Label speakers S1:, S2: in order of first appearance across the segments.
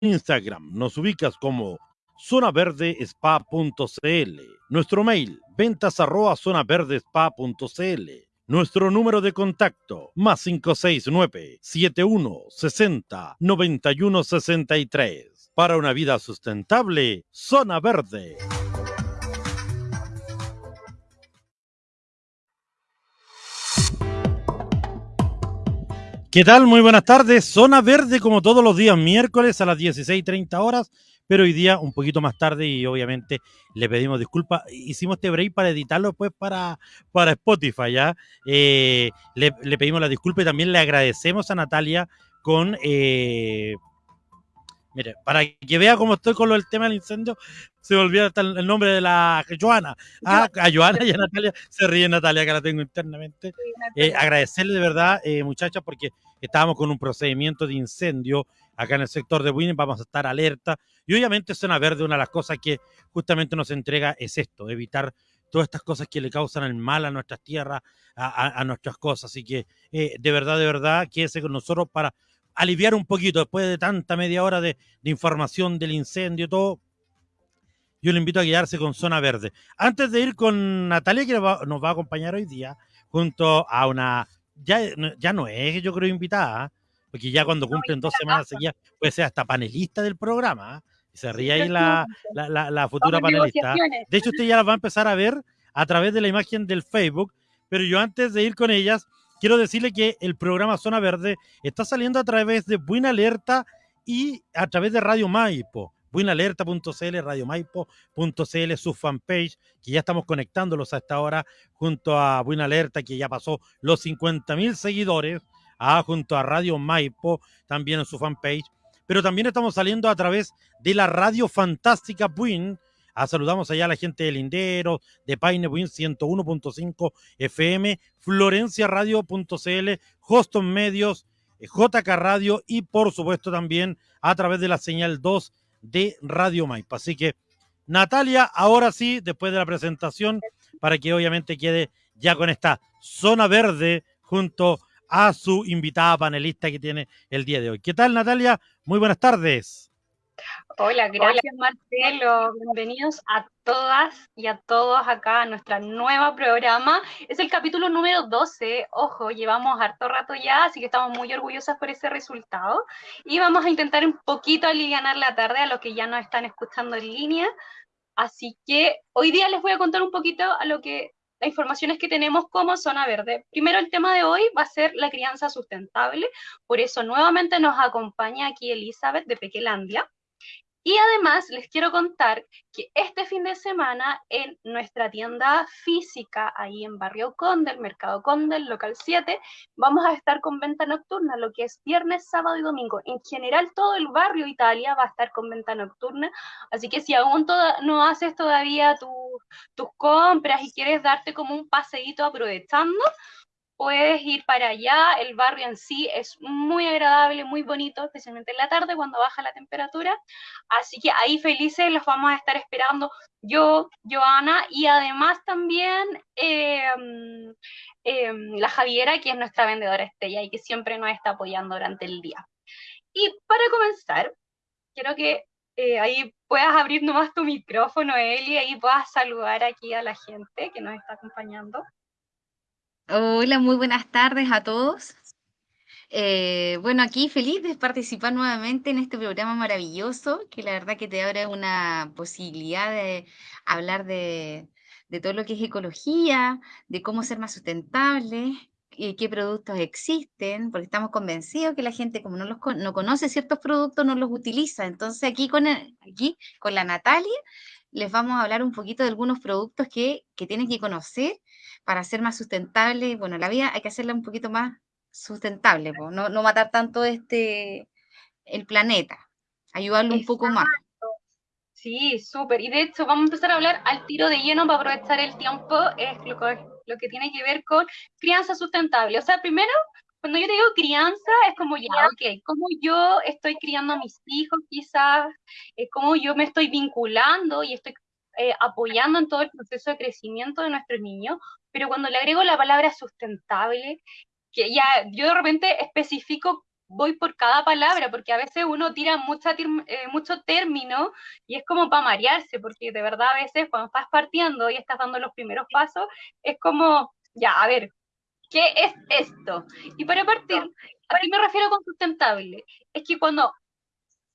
S1: Instagram nos ubicas como zonaverdespa.cl. Nuestro mail, ventas arroba zonaverdespa.cl. Nuestro número de contacto, más 569-7160-9163. Para una vida sustentable, Zona Verde. ¿Qué tal? Muy buenas tardes. Zona Verde como todos los días, miércoles a las 16.30 horas, pero hoy día un poquito más tarde y obviamente le pedimos disculpas. Hicimos este break para editarlo pues para, para Spotify, ¿ya? Eh, le, pedimos la disculpa y también le agradecemos a Natalia con... Eh, mire, para que vea cómo estoy con lo del tema del incendio, se me olvida el nombre de la Joana. Ah, a Joana y a Natalia. Se ríe Natalia, que la tengo internamente. Eh, agradecerle de verdad, eh, muchachas, porque estábamos con un procedimiento de incendio acá en el sector de Winning. Vamos a estar alerta. Y obviamente, Zona Verde, una de las cosas que justamente nos entrega es esto, evitar todas estas cosas que le causan el mal a nuestras tierras, a, nuestras cosas. Así que, eh, de verdad, de verdad, quédese con nosotros para aliviar un poquito después de tanta media hora de, de información del incendio, todo yo le invito a quedarse con Zona Verde. Antes de ir con Natalia, que nos va a acompañar hoy día, junto a una, ya, ya no es, yo creo, invitada, porque ya cuando cumplen dos semanas seguidas puede ser hasta panelista del programa. Se ríe ahí la, la, futura panelista. De hecho, usted ya la va a empezar a ver a través de la imagen del Facebook, pero yo antes de ir con ellas, quiero decirle que el programa Zona Verde está saliendo a través de Buena Alerta y a través de Radio Maipo buenalerta.cl, radiomaipo.cl, su fanpage, que ya estamos conectándolos a esta hora junto a Buena Alerta, que ya pasó los 50 mil seguidores, ah, junto a Radio Maipo, también en su fanpage. Pero también estamos saliendo a través de la Radio Fantástica Buin. Ah, saludamos allá a la gente de Lindero, de Paine Buin 101.5 FM, florenciaradio.cl, Hoston Medios, eh, JK Radio y por supuesto también a través de la señal 2 de Radio Maipa. Así que, Natalia, ahora sí, después de la presentación, para que obviamente quede ya con esta zona verde junto a su invitada panelista que tiene el día de hoy. ¿Qué tal, Natalia? Muy buenas tardes.
S2: Hola, gracias Marcelo. Bienvenidos a todas y a todos acá a nuestro nuevo programa. Es el capítulo número 12. Ojo, llevamos harto rato ya, así que estamos muy orgullosas por ese resultado. Y vamos a intentar un poquito aliviar la tarde a los que ya nos están escuchando en línea. Así que hoy día les voy a contar un poquito a lo que las informaciones que tenemos como zona verde. Primero el tema de hoy va a ser la crianza sustentable, por eso nuevamente nos acompaña aquí Elizabeth de Pequelandia. Y además les quiero contar que este fin de semana en nuestra tienda física, ahí en Barrio Condel, Mercado Condel, local 7, vamos a estar con venta nocturna, lo que es viernes, sábado y domingo. En general todo el barrio Italia va a estar con venta nocturna, así que si aún no haces todavía tus compras y quieres darte como un paseíto aprovechando, puedes ir para allá, el barrio en sí es muy agradable, muy bonito, especialmente en la tarde cuando baja la temperatura, así que ahí felices los vamos a estar esperando yo, Joana, y además también em, em, la Javiera, que es nuestra vendedora estrella y que siempre nos está apoyando durante el día. Y para comenzar, quiero que eh, ahí puedas abrir nomás tu micrófono, Eli, y ahí puedas saludar aquí a la gente que nos está acompañando.
S3: Hola, muy buenas tardes a todos. Eh, bueno, aquí feliz de participar nuevamente en este programa maravilloso, que la verdad que te abre una posibilidad de hablar de, todo lo que es ecología, de cómo ser más sustentable, y qué productos existen, porque estamos convencidos que la gente, como no, los, no conoce ciertos productos, no los utiliza. Entonces, aquí con, aquí con la Natalia les vamos a hablar un poquito de algunos productos que, que tienen que conocer para ser más sustentable. Bueno, la vida hay que hacerla un poquito más sustentable, no, no, matar tanto este el planeta, ayudarlo un poco más.
S2: Sí, súper. Y de hecho, vamos a empezar a hablar al tiro de lleno para aprovechar el tiempo, es lo, lo que tiene que ver con crianza sustentable. O sea, primero, cuando yo te digo crianza, es como ya, ok, cómo yo estoy criando a mis hijos, quizás, eh, cómo yo me estoy vinculando y estoy eh, apoyando en todo el proceso de crecimiento de nuestros niños, pero cuando le agrego la palabra sustentable, que ya yo de repente especifico voy por cada palabra, porque a veces uno tira mucha, eh, mucho término y es como para marearse, porque de verdad a veces cuando estás partiendo y estás dando los primeros pasos, es como, ya, a ver, ¿qué es esto? Y para partir, ¿a qué me refiero con sustentable? Es que cuando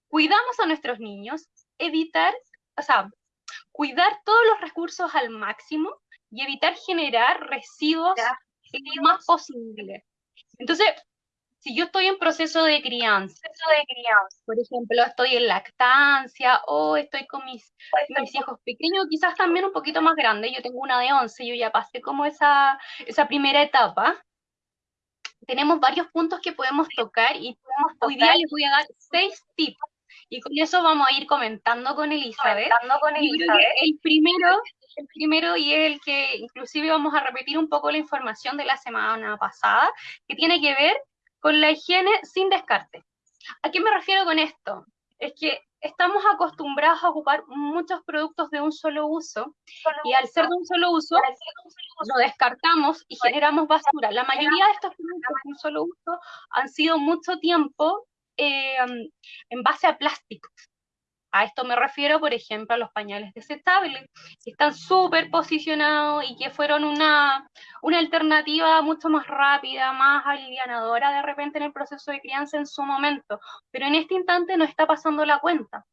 S2: cuidamos a nuestros niños, evitar, o sea, cuidar todos los recursos al máximo y evitar generar residuos lo más posible. Entonces, si yo estoy en proceso de crianza, por ejemplo, estoy en lactancia o estoy con mis, mis hijos pequeños, quizás también un poquito más grandes, yo tengo una de 11, yo ya pasé como esa, esa primera etapa, tenemos varios puntos que podemos tocar y podemos, hoy día les voy a dar seis tips y con eso vamos a ir comentando con Elizabeth. Comentando con Elizabeth. El primero, el primero y el que inclusive vamos a repetir un poco la información de la semana pasada, que tiene que ver con la higiene sin descarte. ¿A qué me refiero con esto? Es que estamos acostumbrados a ocupar muchos productos de un solo uso y al ser de un solo uso lo descartamos y generamos basura. La mayoría de estos productos de un solo uso han sido mucho tiempo eh, en base a plásticos. A esto me refiero, por ejemplo, a los pañales desechables, que están súper posicionados y que fueron una, una alternativa mucho más rápida, más alivianadora de repente en el proceso de crianza en su momento. Pero en este instante no está pasando la cuenta,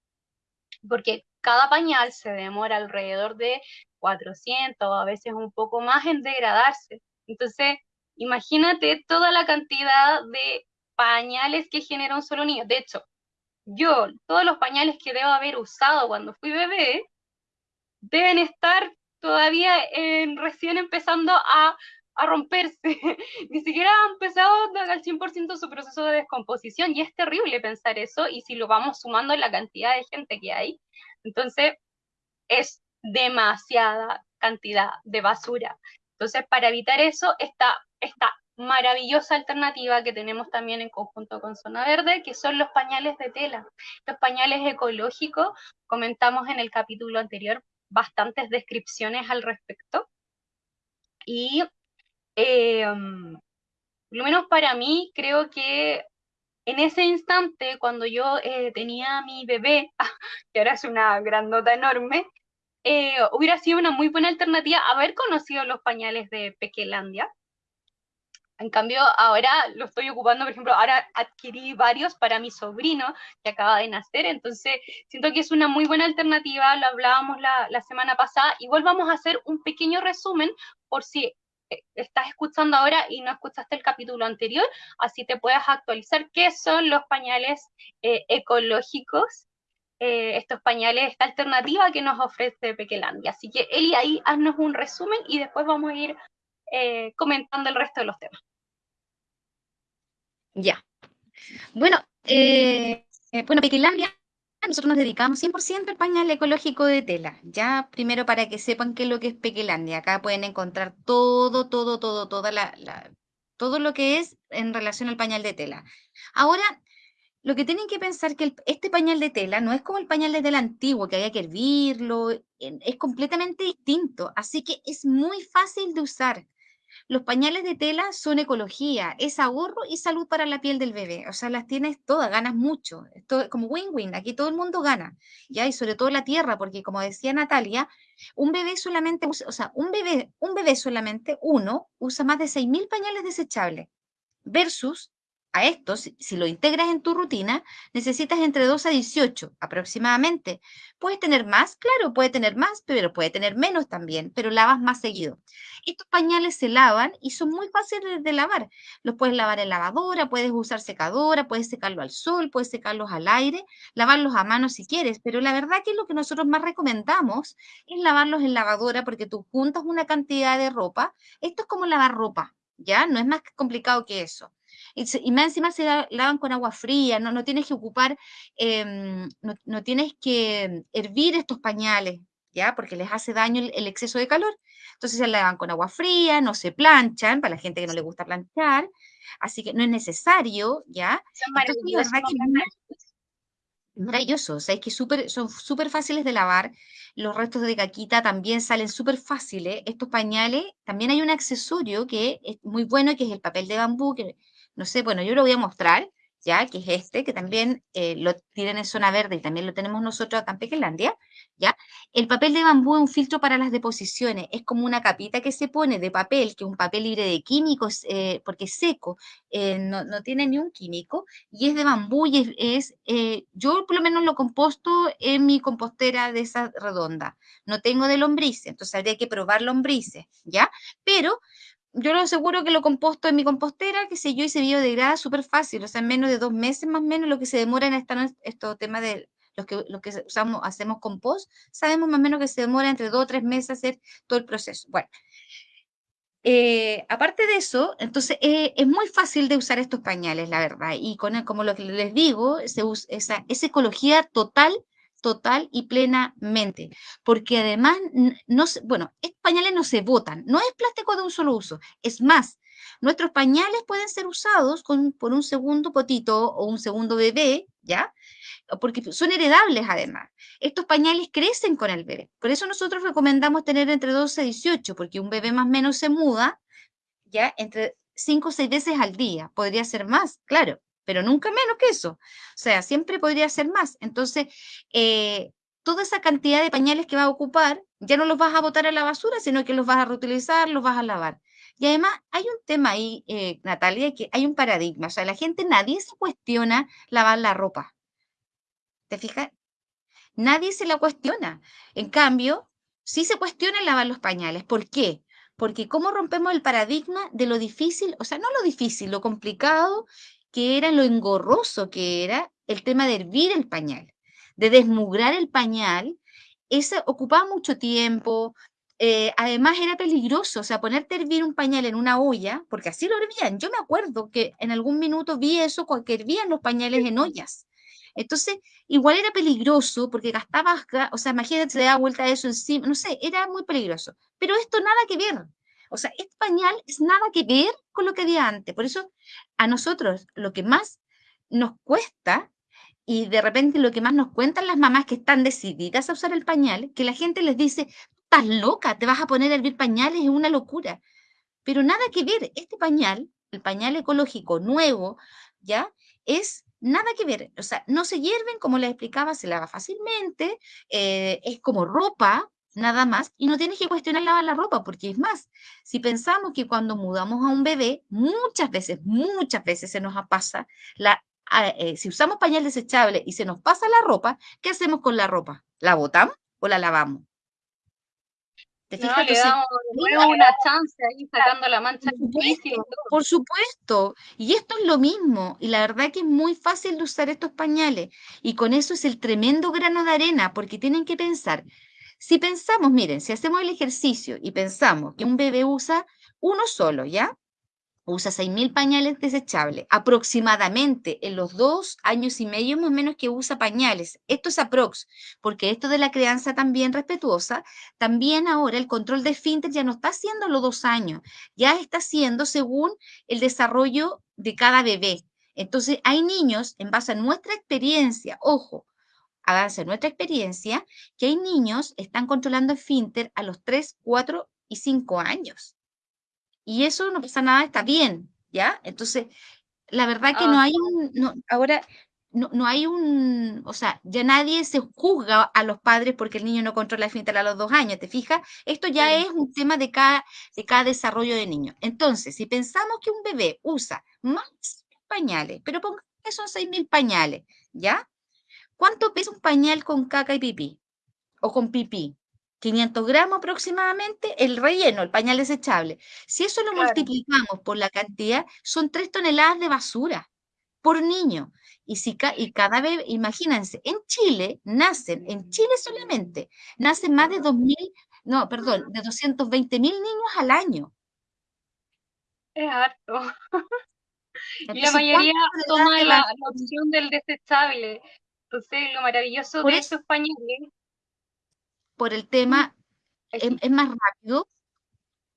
S2: porque cada pañal se demora alrededor de 400 o a veces un poco más en degradarse. Entonces, imagínate toda la cantidad de pañales que genera un solo niño. De hecho, yo, todos los pañales que debo haber usado cuando fui bebé, deben estar todavía recién empezando a, romperse. Ni siquiera han empezado al 100% su proceso de descomposición y es terrible pensar eso y si lo vamos sumando en la cantidad de gente que hay, entonces es demasiada cantidad de basura. Entonces, para evitar eso, está esta maravillosa alternativa que tenemos también en conjunto con Zona Verde, que son los pañales de tela. Los pañales ecológicos, comentamos en el capítulo anterior bastantes descripciones al respecto. Y eh, por lo menos para mí, creo que en ese instante, cuando yo eh, tenía a mi bebé, que ahora es una grandota enorme, eh, hubiera sido una muy buena alternativa haber conocido los pañales de Pequelandia, en cambio, ahora lo estoy ocupando, por ejemplo, ahora adquirí varios para mi sobrino que acaba de nacer, entonces siento que es una muy buena alternativa, lo hablábamos la, semana pasada, igual vamos a hacer un pequeño resumen por si eh, estás escuchando ahora y no escuchaste el capítulo anterior, así te puedas actualizar qué son los pañales eh, ecológicos, eh, estos pañales, esta alternativa que nos ofrece Pequelandia. Así que Eli, ahí haznos un resumen y después vamos a ir comentando el resto de los temas.
S3: Ya. Bueno, eh, eh, bueno, Pequilandia, nosotros nos dedicamos 100% al pañal ecológico de tela. Ya, primero para que sepan qué es lo que es Pequilandia. Acá pueden encontrar todo, todo, todo, toda la, todo lo que es en relación al pañal de tela. Ahora, lo que tienen que pensar que este pañal de tela no es como el pañal de tela antiguo, que había que hervirlo, es completamente distinto, así que es muy fácil de usar. Los pañales de tela son ecología, es ahorro y salud para la piel del bebé. O sea, las tienes todas, ganas mucho. Esto, como win-win, aquí todo el mundo gana. ¿ya? Y sobre todo la tierra, porque como decía Natalia, un bebé solamente, usa, o sea, un bebé, un bebé solamente, uno, usa más de 6.000 pañales desechables. Versus a esto, si, lo integras en tu rutina, necesitas entre 2 a 18 aproximadamente. Puedes tener más, claro, puede tener más, pero puede tener menos también, pero lavas más seguido. Estos pañales se lavan y son muy fáciles de lavar. Los puedes lavar en lavadora, puedes usar secadora, puedes secarlo al sol, puedes secarlos al aire, lavarlos a mano si quieres, pero la verdad que lo que nosotros más recomendamos es lavarlos en lavadora porque tú juntas una cantidad de ropa. Esto es como lavar ropa, ¿ya? No es más complicado que eso. Y, más encima se lavan con agua fría, no, no tienes que ocupar, em, no, tienes que hervir estos pañales, ¿ya? Porque les hace daño el, exceso de calor. Entonces se lavan con agua fría, no se planchan, para la gente que no le gusta planchar, así que no es necesario, ¿ya? Son maravillosos. Maravilloso, o sea, es que son súper fáciles de lavar, los restos de caquita también salen súper fáciles, estos pañales, también hay un accesorio que es muy bueno, que es el papel de bambú, que no sé, bueno, yo lo voy a mostrar, ya que es este, que también eh, lo tienen en zona verde y también lo tenemos nosotros acá en Pequelandia, ¿ya? El papel de bambú es un filtro para las deposiciones, es como una capita que se pone de papel, que es un papel libre de químicos, eh, porque es seco, eh, no, no, tiene ni un químico, y es de bambú y es, yo por lo menos lo composto en mi compostera de esa redonda, no tengo de lombrices, entonces habría que probar lombrices, ¿ya? Pero yo lo aseguro que lo composto en mi compostera, que sé yo, y se biodegrada súper fácil, o sea, en menos de dos meses más o menos lo que se demora en esta, estos temas de los que, los que usamos, hacemos compost, sabemos más o menos que se demora entre dos o tres meses hacer todo el proceso. Bueno, eh, aparte de eso, entonces eh, es muy fácil de usar estos pañales, la verdad, y con como lo que les digo, se usa, esa, esa ecología total total y plenamente, porque además, no bueno, estos pañales no se botan, no es plástico de un solo uso, es más, nuestros pañales pueden ser usados por un segundo potito o un segundo bebé, ¿ya? Porque son heredables además. Estos pañales crecen con el bebé. Por eso nosotros recomendamos tener entre 12 y 18, porque un bebé más o menos se muda, ¿ya? Entre 5 o 6 veces al día. Podría ser más, claro pero nunca menos que eso. O sea, siempre podría ser más. Entonces, eh, toda esa cantidad de pañales que va a ocupar, ya no los vas a botar a la basura, sino que los vas a reutilizar, los vas a lavar. Y además hay un tema ahí, eh, Natalia, que hay un paradigma. O sea, la gente, nadie se cuestiona lavar la ropa. ¿Te fijas? Nadie se la cuestiona. En cambio, sí se cuestiona lavar los pañales. ¿Por qué? Porque cómo rompemos el paradigma de lo difícil, o sea, no lo difícil, lo complicado que era lo engorroso que era el tema de hervir el pañal, de desmugrar el pañal, eso ocupaba mucho tiempo, eh, además era peligroso, o sea, ponerte a hervir un pañal en una olla, porque así lo hervían. Yo me acuerdo que en algún minuto vi eso, que hervían los pañales en ollas. Entonces, igual era peligroso porque gastabas, o sea, imagínate, se le da vuelta eso encima, no sé, era muy peligroso. Pero esto nada que ver. O sea, este pañal es nada que ver con lo que había antes. Por eso a nosotros lo que más nos cuesta y de repente lo que más nos cuentan las mamás que están decididas a usar el pañal, que la gente les dice, estás loca, te vas a poner a hervir pañales, es una locura. Pero nada que ver, este pañal, el pañal ecológico nuevo, ¿ya? Es nada que ver, o sea, no se hierven, como les explicaba, se lava fácilmente, eh, es como ropa, nada más, y no tienes que cuestionar lavar la ropa, porque es más, si pensamos que cuando mudamos a un bebé, muchas veces, muchas veces se nos pasa, la, eh, si usamos pañal desechable y se nos pasa la ropa, ¿qué hacemos con la ropa? ¿La botamos o la lavamos?
S2: ¿Te fijas? No, le damos una chance ahí sacando la mancha.
S3: Por supuesto, por supuesto, y esto es lo mismo, y la verdad que es muy fácil de usar estos pañales, y con eso es el tremendo grano de arena, porque tienen que pensar, si pensamos, miren, si hacemos el ejercicio y pensamos que un bebé usa uno solo, ¿ya? Usa 6.000 pañales desechables, aproximadamente en los dos años y medio más o menos que usa pañales. Esto es aprox, porque esto de la crianza también respetuosa, también ahora el control de esfínter ya no está haciendo los dos años, ya está haciendo según el desarrollo de cada bebé. Entonces, hay niños, en base a nuestra experiencia, ojo, háganse nuestra experiencia, que hay niños que están controlando el finter a los 3, 4 y 5 años. Y eso no pasa nada, está bien, ¿ya? Entonces, la verdad que no ah. hay un, ahora, no, hay un, o sea, ya nadie se juzga a los padres porque el niño no controla el finter a los dos años, ¿te fijas? Esto ya es un tema de cada, de cada desarrollo de niño. Entonces, si pensamos que un bebé usa más pañales, pero pongamos que son 6.000 pañales, ¿ya? ¿Cuánto pesa un pañal con caca y pipí? O con pipí. 500 gramos aproximadamente, el relleno, el pañal desechable. Si eso lo multiplicamos por la cantidad, son 3 toneladas de basura por niño. Y, si y cada vez, imagínense, en Chile nacen, en Chile solamente, nacen más de 2.000, no, perdón, de 220.000 niños al año.
S2: Es harto. y la mayoría toma la, opción del desechable. Entonces, lo maravilloso de esos pañales.
S3: Por el tema, es, más rápido,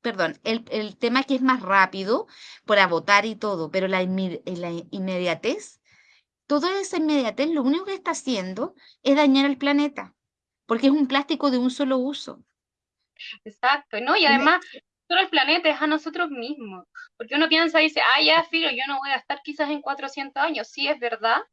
S3: perdón, el, tema que es más rápido para votar y todo, pero la, la inmediatez, toda esa inmediatez lo único que está haciendo es dañar al planeta, porque es un plástico de un solo uso.
S2: Exacto, ¿no? Y además solo al planeta, es a nosotros mismos. Porque uno piensa y dice, ah, ya, filo, yo no voy a estar quizás en 400 años. Sí, es verdad,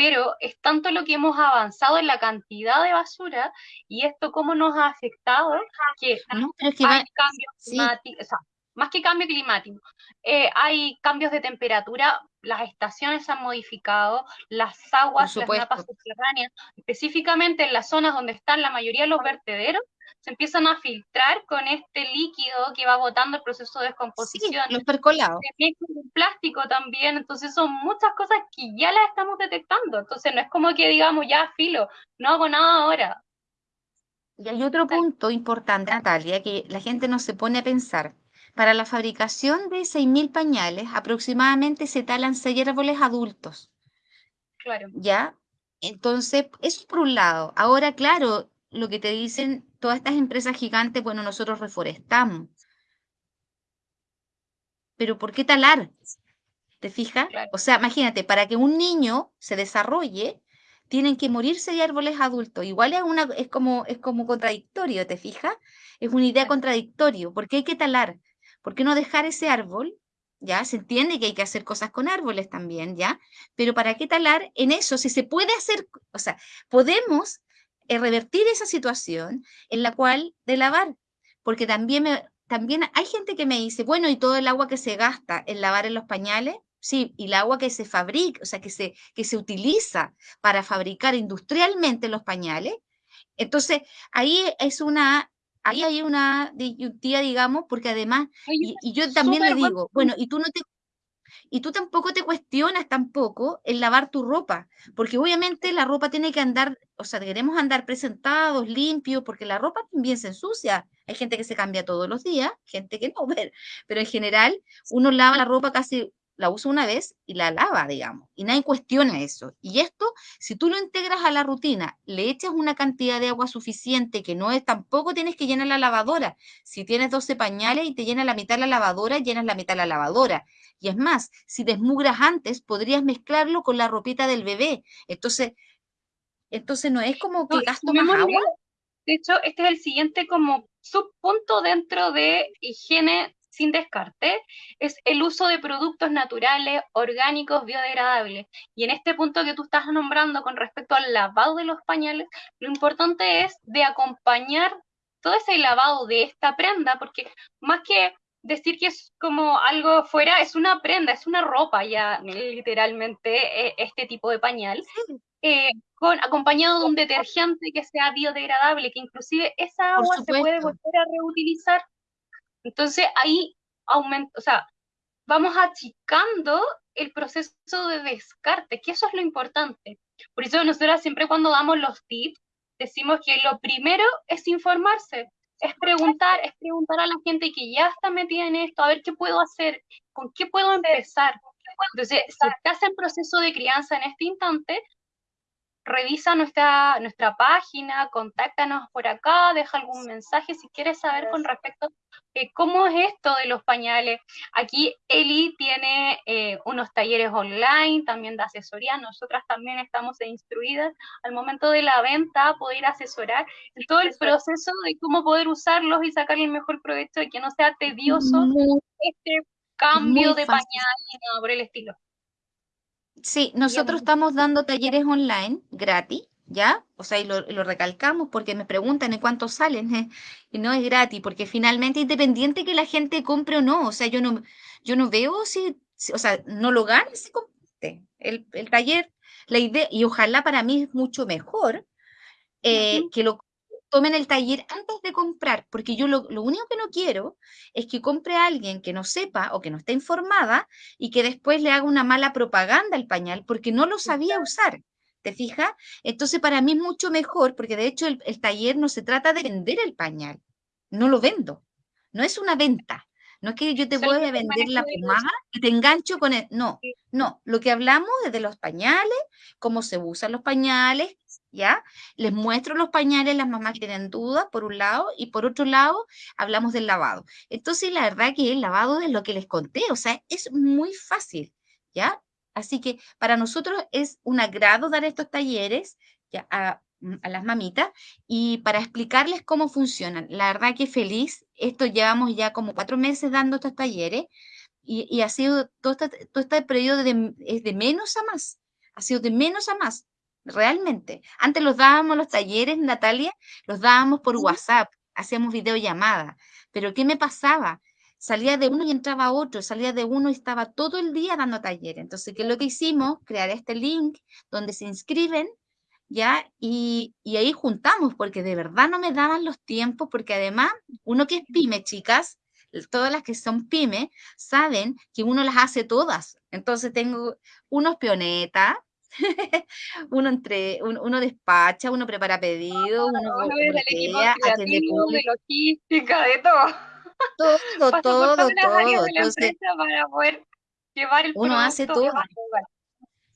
S2: pero es tanto lo que hemos avanzado en la cantidad de basura y esto cómo nos ha afectado que, hay cambios climáticos, o sea, más que cambio climático, eh, hay cambios de temperatura, las estaciones se han modificado, las aguas, las napas subterráneas, específicamente en las zonas donde están la mayoría de los vertederos, se empiezan a filtrar con este líquido que va botando el proceso de descomposición.
S3: Sí, los percolados.
S2: El plástico también, entonces son muchas cosas que ya las estamos detectando, entonces no es como que digamos, ya filo, no hago nada ahora.
S3: Y hay otro punto importante, Natalia, que la gente no se pone a pensar. Para la fabricación de 6.000 pañales, aproximadamente se talan 6 árboles adultos.
S2: Claro.
S3: ¿Ya? Entonces, eso por un lado. Ahora, claro, lo que te dicen todas estas empresas gigantes, bueno, nosotros reforestamos. Pero ¿por qué talar? ¿Te fijas? O sea, imagínate, para que un niño se desarrolle, tienen que morirse de árboles adultos. Igual es, una, es, como, es como contradictorio, ¿te fijas? Es una idea contradictoria. ¿Por qué hay que talar? ¿Por qué no dejar ese árbol? ¿Ya? Se entiende que hay que hacer cosas con árboles también, ¿ya? Pero ¿para qué talar en eso? Si se puede hacer, o sea, podemos eh, revertir esa situación en la cual de lavar, porque también, también hay gente que me dice, bueno, ¿y todo el agua que se gasta en lavar en los pañales? Sí, y el agua que se fabrica, o sea, que se, que se utiliza para fabricar industrialmente los pañales. Entonces, ahí es una, ahí hay una disyuntiva, digamos, porque además, y, yo también le digo, bueno, y tú no te y tú tampoco te cuestionas tampoco el lavar tu ropa, porque obviamente la ropa tiene que andar, o sea, queremos andar presentados, limpios, porque la ropa también se ensucia. Hay gente que se cambia todos los días, gente que no, pero en general uno lava la ropa casi la usa una vez y la lava, digamos, y nadie cuestiona eso. Y esto, si tú lo integras a la rutina, le echas una cantidad de agua suficiente que no es, tampoco tienes que llenar la lavadora. Si tienes 12 pañales y te llena la mitad la lavadora, llenas la mitad la lavadora. Y es más, si desmugras antes, podrías mezclarlo con la ropita del bebé. Entonces, entonces no es como que gasto más agua.
S2: De hecho, este es el siguiente como subpunto dentro de higiene sin descarte, es el uso de productos naturales, orgánicos, biodegradables. Y en este punto que tú estás nombrando con respecto al lavado de los pañales, lo importante es de acompañar todo ese lavado de esta prenda, porque más que decir que es como algo fuera, es una prenda, es una ropa ya literalmente e, este tipo de pañal, eh, con, acompañado de un detergente que sea biodegradable, que inclusive esa agua se puede volver a reutilizar entonces ahí aumenta, o sea, vamos achicando el proceso de descarte, que eso es lo importante. Por eso nosotros siempre cuando damos los tips, decimos que lo primero es informarse, es preguntar, es preguntar a la gente que ya está metida en esto, a ver qué puedo hacer, con qué puedo empezar. Entonces, si estás en proceso de crianza en este instante, revisa nuestra, nuestra página, contáctanos por acá, deja algún mensaje si quieres saber con respecto a cómo es esto de los pañales. Aquí Eli tiene eh, unos talleres online, también de asesoría, nosotras también estamos instruidas al momento de la venta, poder asesorar en todo el proceso de cómo poder usarlos y sacarle el mejor provecho y que no sea tedioso este cambio de pañal y nada por el estilo.
S3: Sí, nosotros estamos dando talleres online gratis, ¿ya? O sea, y lo, recalcamos porque me preguntan en cuánto salen, ¿eh? y no es gratis, porque finalmente independiente que la gente compre o no, o sea, yo no, yo no veo si, o sea, no lo gane si compre el, el taller, la idea, y ojalá para mí es mucho mejor eh, que lo tomen el taller antes de comprar, porque yo lo, único que no quiero es que compre a alguien que no sepa o que no esté informada y que después le haga una mala propaganda al pañal porque no lo sabía usar. ¿Te fijas? Entonces para mí es mucho mejor, porque de hecho el, el taller no se trata de vender el pañal, no lo vendo, no es una venta. No es que yo te voy a vender la pomada y te engancho con él. No, no. Lo que hablamos es de los pañales, cómo se usan los pañales, ¿ya? Les muestro los pañales, las mamás que tienen dudas, por un lado, y por otro lado, hablamos del lavado. Entonces, la verdad que el lavado es lo que les conté, o sea, es muy fácil, ¿ya? Así que para nosotros es un agrado dar estos talleres, ya, mm, a las mamitas y para explicarles cómo funcionan. La verdad que feliz, esto llevamos ya como cuatro meses dando estos talleres y, ha sido todo este, todo este periodo de, es de menos a más, ha sido de menos a más, realmente. Antes los dábamos los talleres, Natalia, los dábamos por WhatsApp, hacíamos videollamadas, pero ¿qué me pasaba? Salía de uno y entraba otro, salía de uno y estaba todo el día dando talleres. Entonces, ¿qué es lo que hicimos? Crear este link donde se inscriben ¿ya? Y, y, ahí juntamos, porque de verdad no me daban los tiempos, porque además, uno que es pyme, chicas, todas las que son pyme, saben que uno las hace todas. Entonces tengo unos pionetas, uno entre, uno, despacha, uno prepara pedidos, uno, uno
S2: atiende de logística, de todo.
S3: Todo, todo, todo. Entonces,
S2: para poder llevar el
S3: uno hace todo.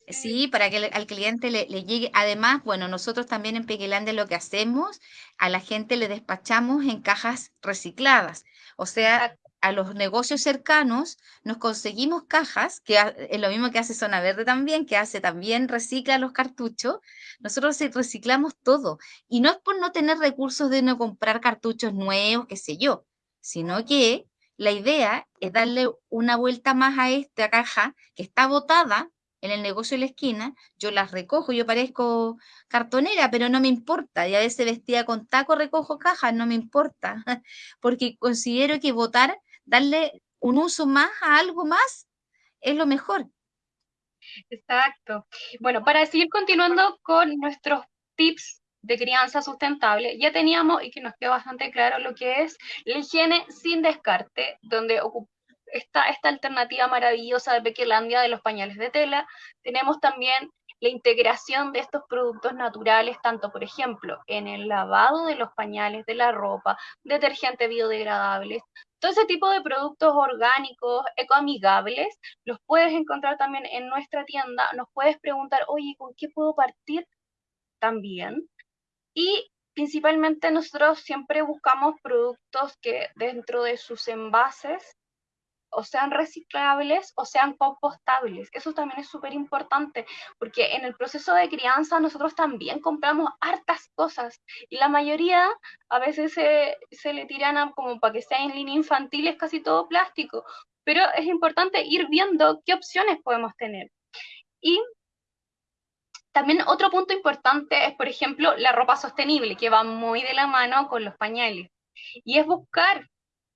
S3: Sí, para que al cliente le, llegue. Además, bueno, nosotros también en Pequelandia lo que hacemos, a la gente le despachamos en cajas recicladas. O sea, a los negocios cercanos nos conseguimos cajas, que es lo mismo que hace Zona Verde también, que hace también, recicla los cartuchos. Nosotros reciclamos todo. Y no es por no tener recursos de no comprar cartuchos nuevos, qué sé yo, sino que la idea es darle una vuelta más a esta caja que está botada en el negocio de la esquina, yo las recojo, yo parezco cartonera, pero no me importa, y a veces vestida con taco recojo cajas, no me importa, porque considero que votar, darle un uso más a algo más, es lo mejor.
S2: Exacto. Bueno, para seguir continuando con nuestros tips de crianza sustentable, ya teníamos, y que nos quedó bastante claro lo que es la higiene sin descarte, donde esta, esta alternativa maravillosa de Pequelandia de los pañales de tela. Tenemos también la integración de estos productos naturales, tanto por ejemplo en el lavado de los pañales, de la ropa, detergentes biodegradables, todo ese tipo de productos orgánicos, ecoamigables, los puedes encontrar también en nuestra tienda. Nos puedes preguntar, oye, ¿con qué puedo partir? También. Y principalmente nosotros siempre buscamos productos que dentro de sus envases o sean reciclables o sean compostables. Eso también es súper importante, porque en el proceso de crianza nosotros también compramos hartas cosas y la mayoría a veces se, se le tiran a, como para que sea en línea infantil, es casi todo plástico, pero es importante ir viendo qué opciones podemos tener. Y también otro punto importante es, por ejemplo, la ropa sostenible, que va muy de la mano con los pañales. Y es buscar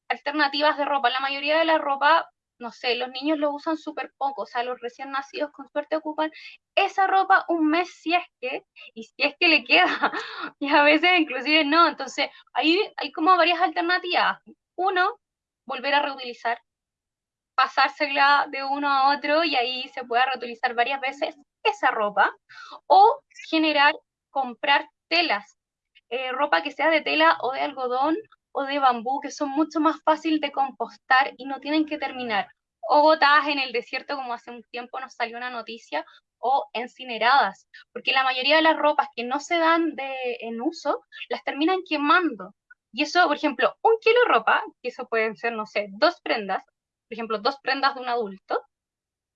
S2: alternativas de ropa. La mayoría de la ropa, no sé, los niños lo usan súper poco, o sea, los recién nacidos con suerte ocupan esa ropa un mes si es que, y si es que le queda, y a veces inclusive no. Entonces, ahí hay como varias alternativas. Uno, volver a reutilizar, pasársela de uno a otro y ahí se puede reutilizar varias veces esa ropa, o generar, comprar telas, eh, ropa que sea de tela o de algodón o de bambú que son mucho más fácil de compostar y no tienen que terminar o botadas en el desierto como hace un tiempo nos salió una noticia o incineradas, porque la mayoría de las ropas que no se dan de, en uso las terminan quemando. Y eso, por ejemplo, un kilo de ropa, que eso pueden ser, no sé, dos prendas, por ejemplo, dos prendas de un adulto,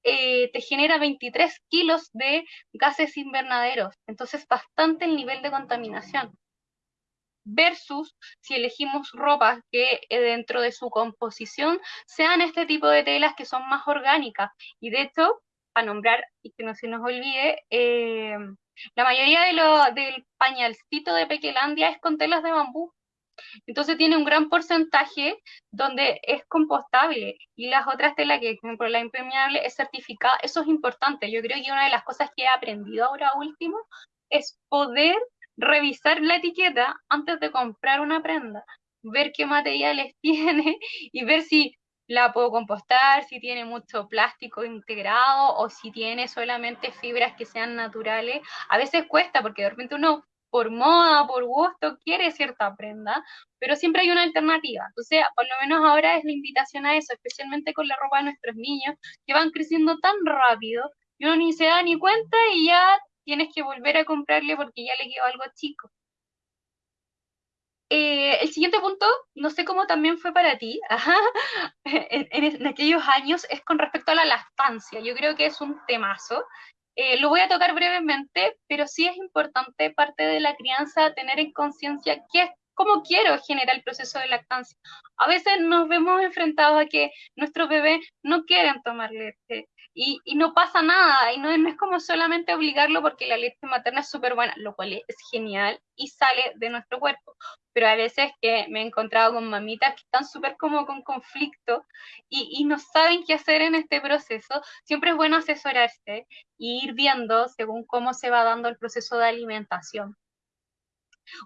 S2: eh, te genera 23 kilos de gases invernaderos. Entonces, bastante el nivel de contaminación versus si elegimos ropas que eh, dentro de su composición sean este tipo de telas que son más orgánicas. Y de hecho, a nombrar, y que no se nos olvide, eh, la mayoría de lo, del pañalcito de Pequelandia es con telas de bambú. Entonces tiene un gran porcentaje donde es compostable y las otras telas, que por ejemplo la impermeable, es certificada. Eso es importante. Yo creo que una de las cosas que he aprendido ahora último es poder revisar la etiqueta antes de comprar una prenda, ver qué materiales tiene y ver si la puedo compostar, si tiene mucho plástico integrado o si tiene solamente fibras que sean naturales. A veces cuesta porque de repente uno por moda, por gusto, quiere cierta prenda, pero siempre hay una alternativa. Entonces, por lo menos ahora es la invitación a eso, especialmente con la ropa de nuestros niños, que van creciendo tan rápido, y uno ni se da ni cuenta y ya tienes que volver a comprarle porque ya le quedó algo chico. Eh, el siguiente punto, no sé cómo también fue para ti, en, aquellos años, es con respecto a la lactancia. Yo creo que es un temazo Eh, lo voy a tocar brevemente, pero sí es importante parte de la crianza tener en conciencia qué es cómo quiero generar el proceso de lactancia. A veces nos vemos enfrentados a que nuestros bebés no quieren tomar leche y, no pasa nada, y no, es como solamente obligarlo porque la leche materna es súper buena, lo cual es genial y sale de nuestro cuerpo. Pero a veces que me he encontrado con mamitas que están súper como con conflicto y, y no saben qué hacer en este proceso, siempre es bueno asesorarse e ir viendo según cómo se va dando el proceso de alimentación.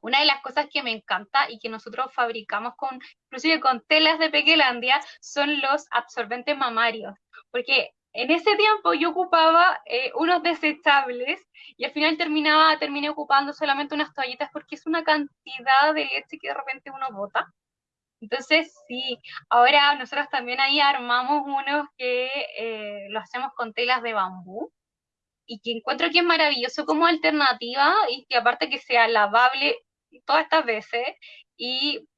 S2: Una de las cosas que me encanta y que nosotros fabricamos con, inclusive con telas de Pequelandia, son los absorbentes mamarios, porque en ese tiempo yo ocupaba eh, unos desechables y al final terminaba, terminé ocupando solamente unas toallitas porque es una cantidad de leche que de repente uno bota. Entonces, sí, ahora nosotros también ahí armamos unos que eh, lo hacemos con telas de bambú y que encuentro que es maravilloso como alternativa y que aparte que sea lavable todas estas veces y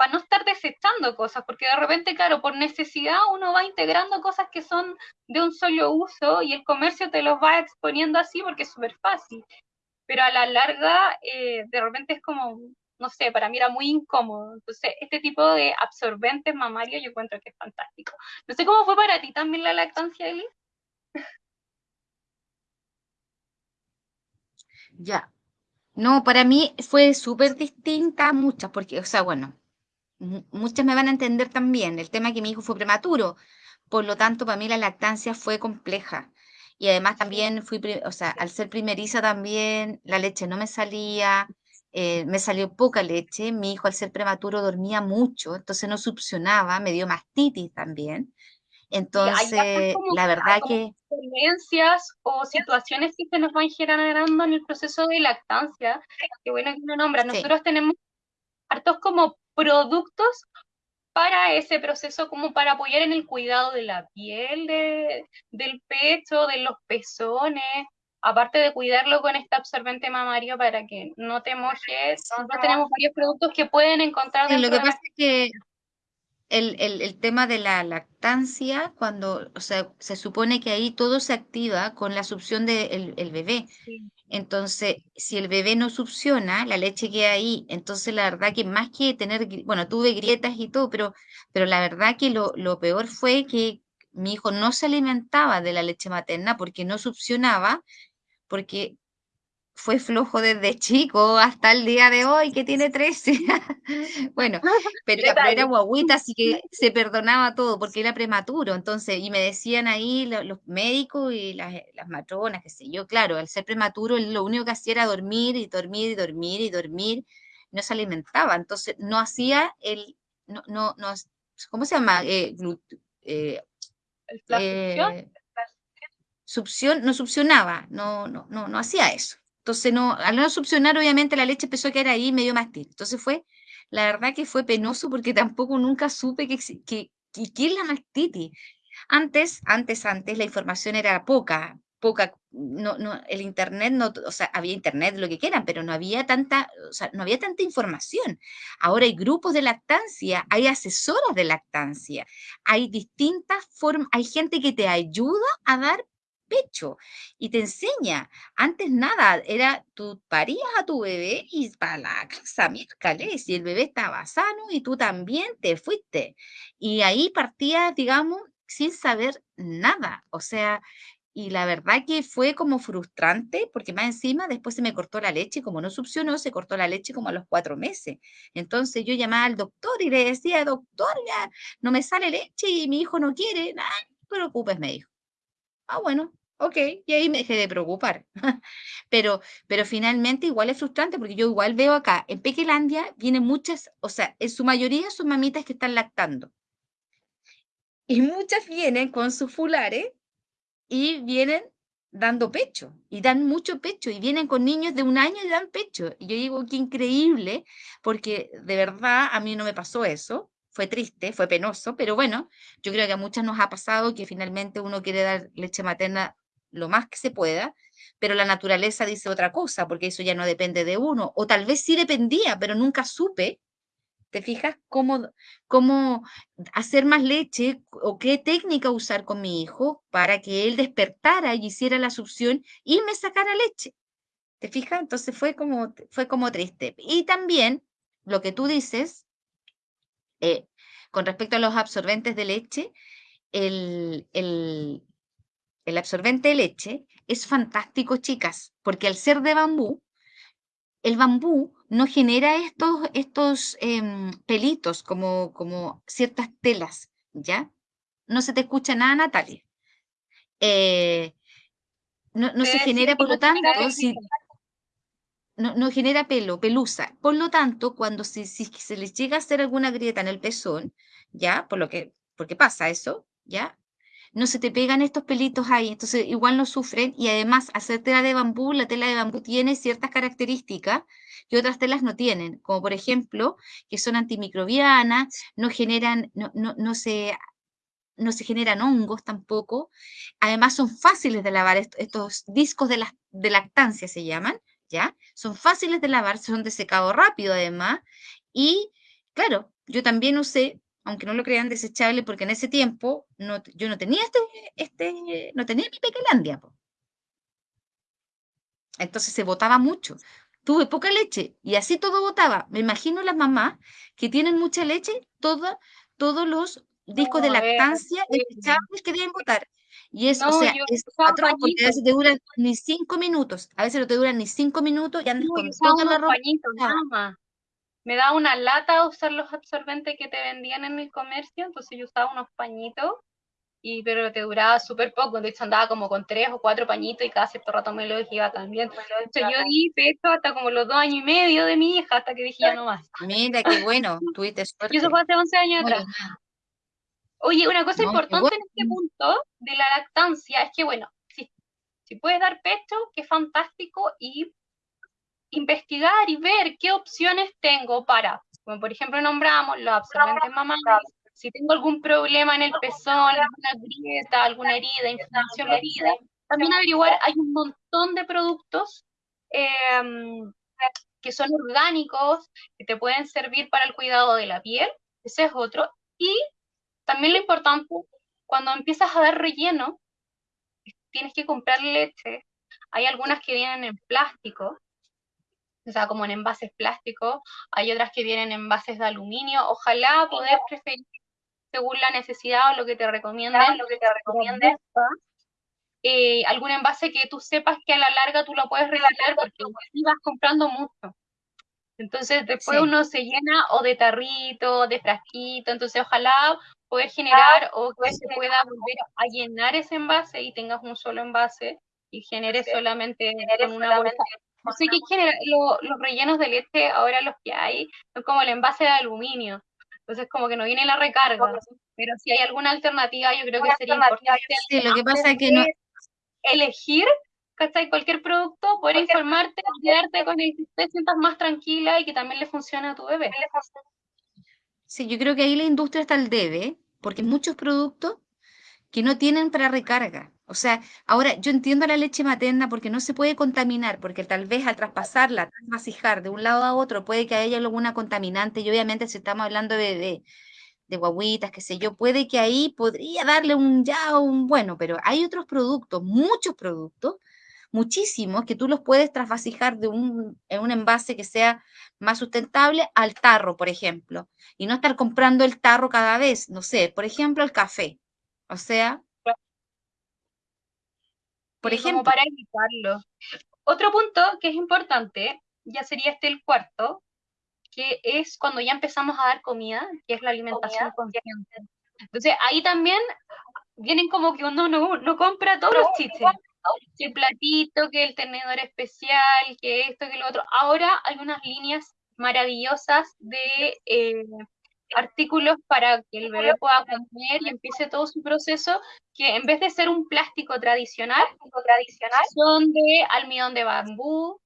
S2: para no estar desechando cosas, porque de repente, claro, por necesidad uno va integrando cosas que son de un solo uso y el comercio te los va exponiendo así porque es súper fácil. Pero a la larga, eh, de repente es como, no sé, para mí era muy incómodo. Entonces, este tipo de absorbentes mamarios yo encuentro que es fantástico. No sé cómo fue para ti también la lactancia, Eli.
S3: Ya. No, para mí fue súper distinta a muchas, porque, o sea, bueno, muchas me van a entender también. El tema que mi hijo fue prematuro, por lo tanto, para mí la lactancia fue compleja. Y además también fui, o sea, al ser primeriza también, la leche no me salía, eh, me salió poca leche. Mi hijo al ser prematuro dormía mucho, entonces no succionaba, me dio mastitis también. Entonces, la verdad que...
S2: Experiencias o situaciones que se nos van generando en el proceso de lactancia, que bueno que uno nombra, nosotros tenemos hartos como productos para ese proceso, como para apoyar en el cuidado de la piel, de, del pecho, de los pezones, aparte de cuidarlo con este absorbente mamario para que no te mojes, nosotros tenemos varios productos que pueden encontrar.
S3: lo que pasa es que el, el, tema de la lactancia, cuando, o sea, se supone que ahí todo se activa con la succión del el bebé. Entonces, si el bebé no succiona, la leche queda ahí. Entonces, la verdad que más que tener, bueno, tuve grietas y todo, pero, pero la verdad que lo, lo peor fue que mi hijo no se alimentaba de la leche materna porque no succionaba, porque fue flojo desde chico hasta el día de hoy, que tiene 13. bueno, pero, era guaguita, así que se perdonaba todo porque era prematuro. Entonces, y me decían ahí los, médicos y las, las, matronas, qué sé yo, claro, al ser prematuro, lo único que hacía era dormir y dormir y dormir y dormir, no se alimentaba. Entonces, no hacía el, no, no, no ¿cómo se llama? Eh,
S2: eh, eh
S3: succión, no succionaba, no, no, no, no hacía eso. Entonces, no, al no succionar, obviamente la leche empezó a quedar ahí medio mastil. Entonces fue, la verdad que fue penoso porque tampoco nunca supe que, que, es la mastitis. Antes, antes, antes, la información era poca, poca, no, no, el internet no, o sea, había internet, lo que quieran, pero no había tanta, o sea, no había tanta información. Ahora hay grupos de lactancia, hay asesoras de lactancia, hay distintas formas, hay gente que te ayuda a dar pecho y te enseña. Antes nada, era tú parías a tu bebé y para la casa, miércoles, y el bebé estaba sano y tú también te fuiste. Y ahí partías, digamos, sin saber nada. O sea, y la verdad que fue como frustrante porque más encima después se me cortó la leche como no succionó, se cortó la leche como a los cuatro meses. Entonces yo llamaba al doctor y le decía, doctor, ya no me sale leche y mi hijo no quiere. no te preocupes, me dijo. Ah, bueno, ok, y ahí me dejé de preocupar. pero, pero finalmente igual es frustrante porque yo igual veo acá, en Pequelandia vienen muchas, o sea, en su mayoría son mamitas que están lactando. Y muchas vienen con sus fulares y vienen dando pecho, y dan mucho pecho, y vienen con niños de un año y dan pecho. Y yo digo, qué increíble, porque de verdad a mí no me pasó eso fue triste, fue penoso, pero bueno, yo creo que a muchas nos ha pasado que finalmente uno quiere dar leche materna lo más que se pueda, pero la naturaleza dice otra cosa, porque eso ya no depende de uno, o tal vez sí dependía, pero nunca supe ¿Te fijas cómo, cómo hacer más leche o qué técnica usar con mi hijo para que él despertara y hiciera la succión y me sacara leche? ¿Te fijas? Entonces fue como, fue como triste. Y también lo que tú dices, eh, con respecto a los absorbentes de leche, el, el, el absorbente de leche es fantástico, chicas, porque al ser de bambú, el bambú no genera estos, estos em, pelitos como, como ciertas telas, ¿ya? No se te escucha nada, Natalia. Eh, no, no se genera, por lo tanto, no, no, genera pelo, pelusa. Por lo tanto, cuando si, si, se les llega a hacer alguna grieta en el pezón, ¿ya? Por lo que, porque pasa eso, ¿ya? No se te pegan estos pelitos ahí, entonces igual no sufren y además hacer tela de bambú, la tela de bambú tiene ciertas características que otras telas no tienen, como por ejemplo que son antimicrobianas, no generan, no, no, no se no se generan hongos tampoco. Además, son fáciles de lavar. Estos discos de, la, de lactancia se llaman, ¿ya? Son fáciles de lavar, son de secado rápido además. Y claro, yo también usé aunque no lo crean desechable, porque en ese tiempo no, yo no tenía este, este, no tenía mi pequelandia. Entonces se botaba mucho. Tuve poca leche y así todo botaba. Me imagino las mamás que tienen mucha leche, toda, todos los discos de lactancia desechables que deben botar. Y eso, o sea, es patrón, porque a veces te duran ni cinco minutos, a veces no te duran ni cinco minutos y andas con toda la ropa
S2: me da una lata usar los absorbentes que te vendían en el comercio, entonces yo usaba unos pañitos, y, pero te duraba súper poco, de hecho andaba como con tres o cuatro pañitos y cada cierto rato me los iba también. Entonces yo di pecho hasta como los dos años y medio de mi hija, hasta que dije ya no más.
S3: Mira, qué bueno, tuviste suerte.
S2: Y eso fue hace 11 años atrás. Oye, una cosa importante en este punto de la lactancia es que, bueno, si, si puedes dar pecho, qué fantástico, y investigar y ver qué opciones tengo para, como por ejemplo nombramos los absorbentes mamarios, si tengo algún problema en el pezón, alguna grieta, alguna herida, inflamación herida, también averiguar, hay un montón de productos em, que son orgánicos, que te pueden servir para el cuidado de la piel, ese es otro, y también lo importante, cuando empiezas a dar relleno, tienes que comprar leche, hay algunas que vienen en plástico, o sea, como en envases plásticos, hay otras que vienen en envases de aluminio. Ojalá poder preferir según la necesidad o lo que te recomienden, lo que te recomienden. Eh, algún envase que tú sepas que a la larga tú lo puedes reciclar porque vas comprando mucho. Entonces después uno se llena o de tarrito, de frasquito, entonces ojalá poder generar o que se pueda volver a llenar ese envase y tengas un solo envase y genere solamente con una bolsa Así que los rellenos de leche, ahora los que hay, son como el envase de aluminio. Entonces, como que no viene la recarga. Pero si hay alguna alternativa, yo creo que sería importante.
S3: Sí, lo que pasa es que no.
S2: Elegir, ¿cachai? Cualquier producto, poder informarte, quedarte con el que te sientas más tranquila y que también le funcione a tu bebé.
S3: Sí, yo creo que ahí la industria está al debe, porque muchos productos que no tienen para recarga. O sea, ahora yo entiendo la leche materna porque no se puede contaminar, porque tal vez al traspasarla, masijar de un lado a otro, puede que haya alguna contaminante, y obviamente si estamos hablando de, de, de guaguitas, qué sé yo, puede que ahí podría darle un ya un bueno, pero hay otros productos, muchos productos, muchísimos, que tú los puedes trasvasijar de un, en un envase que sea más sustentable al tarro, por ejemplo, y no estar comprando el tarro cada vez, no sé, por ejemplo, el café. O sea,
S2: por ejemplo. para evitarlo. Otro punto que es importante, ya sería este el cuarto, que es cuando ya empezamos a dar comida, que es la alimentación consciente. Entonces, ahí también vienen como que uno no, compra todos los chistes. Que el platito, que el tenedor especial, que esto, que lo otro. Ahora hay unas líneas maravillosas de eh, artículos para que el bebé pueda comer y empiece todo su proceso, que en vez de ser un plástico tradicional, tradicional son de almidón de bambú,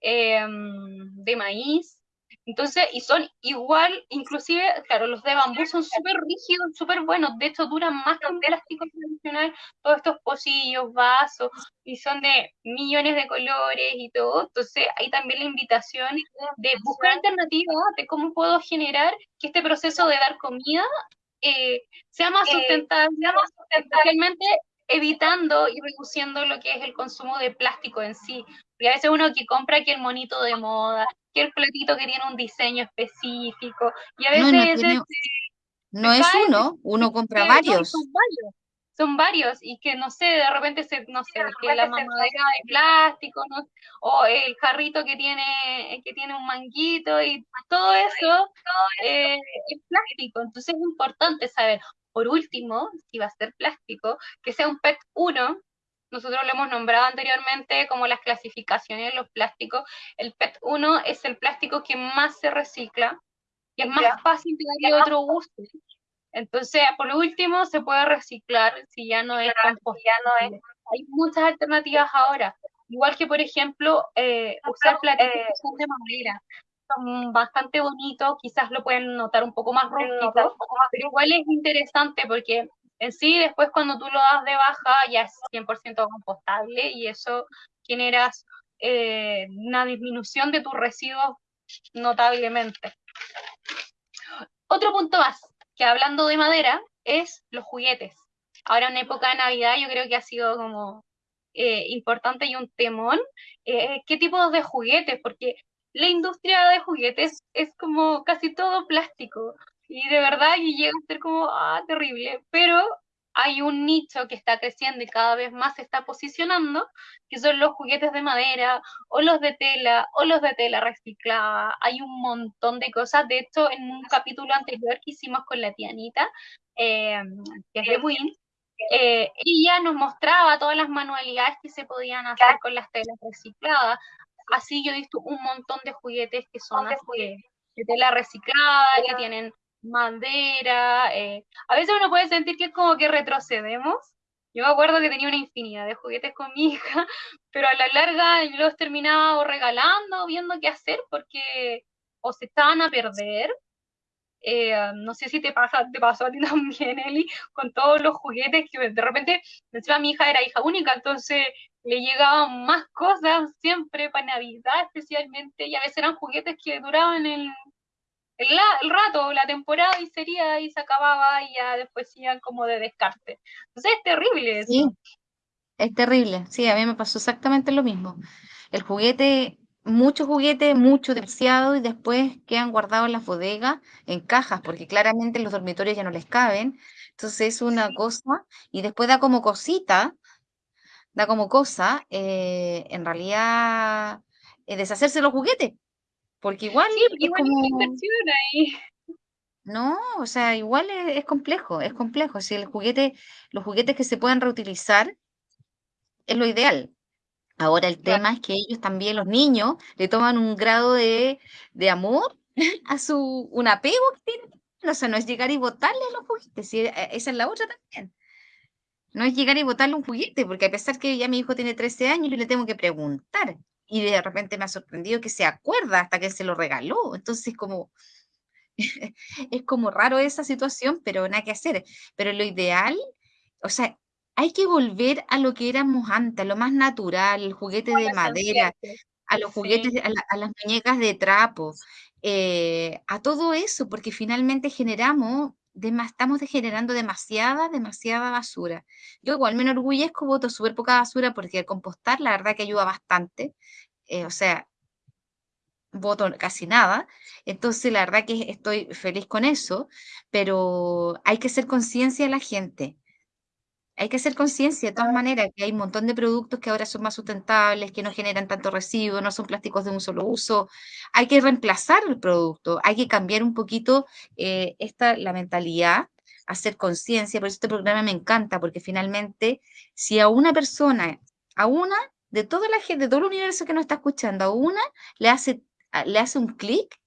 S2: em, de maíz, Entonces, y son igual, inclusive, claro, los de bambú son súper rígidos, súper buenos, de hecho duran más que un plástico tradicional, todos estos pocillos, vasos, y son de millones de colores y todo, entonces hay también la invitación de buscar alternativas de cómo puedo generar que este proceso de dar comida eh, sea más eh, sustentable, especialmente evitando y reduciendo lo que es el consumo de plástico en sí. Y a veces uno que compra que el monito de moda, que el platito que tiene un diseño específico, y a veces...
S3: No, es uno, uno compra varios.
S2: son varios. Son varios, y que no sé, de repente se, no sé, que la mamadera de plástico, ¿no? o el jarrito que tiene, que tiene un manguito, y todo eso eh, es plástico. Entonces es importante saber, por último, si va a ser plástico, que sea un PET 1, nosotros lo hemos nombrado anteriormente como las clasificaciones de los plásticos. El PET 1 es el plástico que más se recicla y es más fácil de darle otro uso. Entonces, por último, se puede reciclar si ya no es compostable. Hay muchas alternativas ahora. Igual que, por ejemplo, eh, usar platitos eh, de madera son bastante bonitos, quizás lo pueden notar un poco más rústico, pero igual es interesante porque en sí después cuando tú lo das de baja ya es 100% compostable y eso genera eh, una disminución de tus residuos notablemente. Otro punto más, que hablando de madera, es los juguetes. Ahora en época de Navidad yo creo que ha sido como eh, importante y un temón. Eh, ¿Qué tipos de juguetes? Porque la industria de juguetes es como casi todo plástico y de verdad y llega a ser como, ah, terrible, pero hay un nicho que está creciendo y cada vez más se está posicionando, que son los juguetes de madera, o los de tela, o los de tela reciclada. Hay un montón de cosas. De hecho, en un capítulo anterior que hicimos con la tianita, eh, que es de Win, eh, ella nos mostraba todas las manualidades que se podían hacer con las telas recicladas. Así yo he visto un montón de juguetes que son de, tela reciclada, que tienen madera. Eh, a veces uno puede sentir que es como que retrocedemos. Yo me acuerdo que tenía una infinidad de juguetes con mi hija, pero a la larga yo los terminaba o regalando, viendo qué hacer, porque o se estaban a perder. Eh, no sé si te pasa, te pasó a ti también, Eli, con todos los juguetes que de repente, mi hija era hija única, entonces le llegaban más cosas siempre para Navidad especialmente, y a veces eran juguetes que duraban el, el, rato, la temporada y sería y se acababa y ya después iban como de descarte. Entonces es terrible eso.
S3: Sí, es terrible, sí, a mí me pasó exactamente lo mismo. El juguete, muchos juguetes, mucho demasiado y después quedan guardados en las bodegas, en cajas, porque claramente los dormitorios ya no les caben. Entonces es una cosa y después da como cosita da como cosa, eh, en realidad, eh, deshacerse los juguetes. Porque igual
S2: es como... ahí.
S3: No, o sea, igual es, complejo, es complejo. Si el juguete, los juguetes que se puedan reutilizar es lo ideal. Ahora el tema es que ellos también, los niños, le toman un grado de, de amor a su, un apego que tienen. O sea, no es llegar y botarle los juguetes, e, esa es la otra también. No es llegar y botarle un juguete, porque a pesar que ya mi hijo tiene 13 años, yo le tengo que preguntar. Y de repente me ha sorprendido que se acuerda hasta que se lo regaló. Entonces, como, es como raro esa situación, pero nada que hacer. Pero lo ideal, o sea, hay que volver a lo que éramos antes, a lo más natural, el juguete de madera, a los juguetes, a, las muñecas de trapo, eh, a todo eso, porque finalmente generamos estamos generando demasiada, demasiada basura. Yo igual me enorgullezco, voto súper poca basura porque compostar la verdad que ayuda bastante. Eh, o sea, voto casi nada. Entonces, la verdad que estoy feliz con eso, pero hay que ser conciencia de la gente. Hay que hacer conciencia de todas maneras que hay un montón de productos que ahora son más sustentables, que no generan tanto residuo, no son plásticos de un solo uso. Hay que reemplazar el producto, hay que cambiar un poquito eh, esta, la mentalidad, hacer conciencia. Por eso este programa me encanta, porque finalmente, si a una persona, a una de toda la gente, de todo el universo que nos está escuchando, a una le hace, le hace un clic,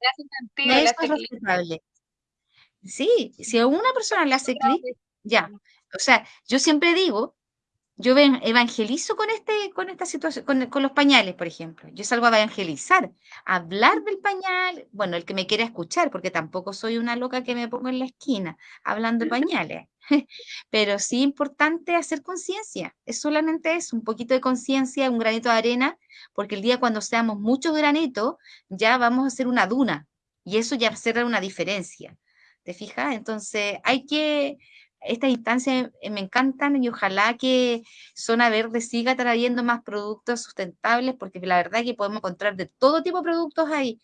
S2: eso es
S3: responsable. Sí, si a una persona le hace clic, ya, o sea, yo siempre digo yo evangelizo con, este, con esta situación, con, los pañales, por ejemplo. Yo salgo a evangelizar, hablar del pañal, bueno, el que me quiera escuchar, porque tampoco soy una loca que me pongo en la esquina hablando de pañales. Pero sí importante hacer conciencia, es solamente eso, un poquito de conciencia, un granito de arena, porque el día cuando seamos muchos granitos, ya vamos a hacer una duna, y eso ya va a una diferencia. ¿Te fijas? Entonces hay que estas instancias eh, me encantan y ojalá que Zona Verde siga trayendo más productos sustentables porque la verdad es que podemos encontrar de todo tipo de productos ahí.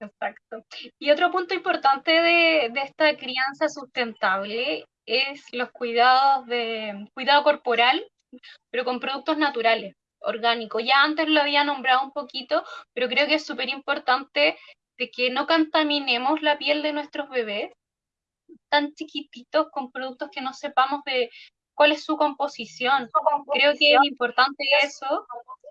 S2: Exacto. Y otro punto importante de, esta crianza sustentable es los cuidados de cuidado corporal, pero con productos naturales, orgánicos. Ya antes lo había nombrado un poquito, pero creo que es súper importante de que no contaminemos la piel de nuestros bebés tan chiquititos con productos que no sepamos de cuál es su composición. Creo que es importante eso.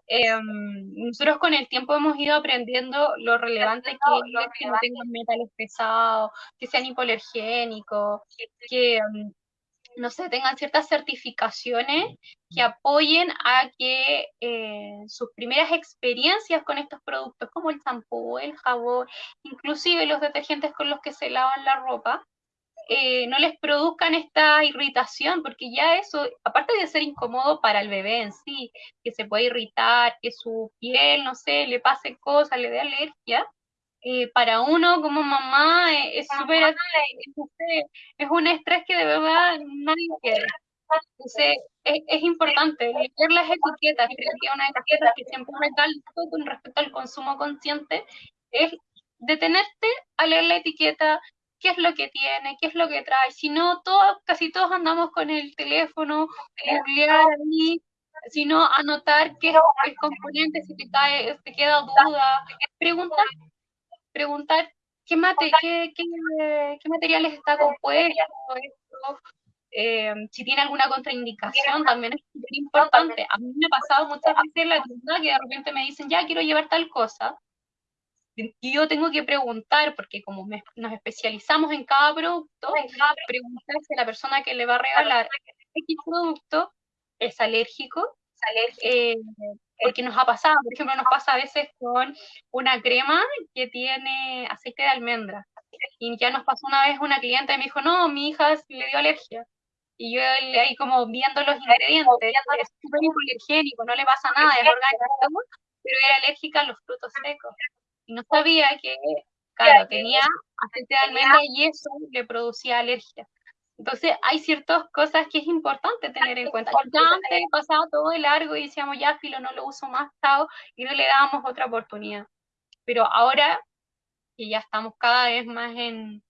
S2: Em, nosotros con el tiempo hemos ido aprendiendo lo relevante que es que no tengan metales pesados, que sean hipoalergénicos, que, em, no sé, tengan ciertas certificaciones que apoyen a que eh, sus primeras experiencias con estos productos, como el champú, el jabón, inclusive los detergentes con los que se lavan la ropa, eh, no les produzcan esta irritación, porque ya eso, aparte de ser incómodo para el bebé en sí, que se puede irritar, que su piel, no sé, le pase cosas, le dé alergia, eh, para uno como mamá eh, es súper, es un estrés que de verdad nadie quiere. Entonces, es, es, importante leer las etiquetas. Creo que una etiqueta que siempre recalco con respecto al consumo consciente es detenerte a leer la etiqueta, qué es lo que tiene, qué es lo que trae. Si no, todos, casi todos andamos con el teléfono, googlear ahí, sino anotar qué es el componente, si te, cae, te queda duda, preguntar, preguntar qué, mate, qué, materiales está compuesto, eh, si tiene alguna contraindicación, también es importante. A mí me ha pasado muchas veces la tienda que de repente me dicen, ya quiero llevar tal cosa, yo tengo que preguntar, porque como nos especializamos en cada producto, preguntar si la persona que le va a regalar X producto es alérgico, eh, porque nos ha pasado, por ejemplo, nos pasa a veces con una crema que tiene aceite de almendra. Y ya nos pasó una vez una cliente y me dijo, no, mi hija le dio alergia. Y yo ahí como viendo los ingredientes, es súper hipoalergénico, no le pasa nada, es orgánico, pero era alérgica a los frutos secos y no sabía que, claro, tenía aceite de almendra y eso le producía alergia. Entonces, hay ciertas cosas que es importante tener en cuenta. Ya antes pasaba todo de largo y decíamos, ya, filo, no lo uso más, chao, y no le dábamos otra oportunidad. Pero ahora, que ya estamos cada vez más en,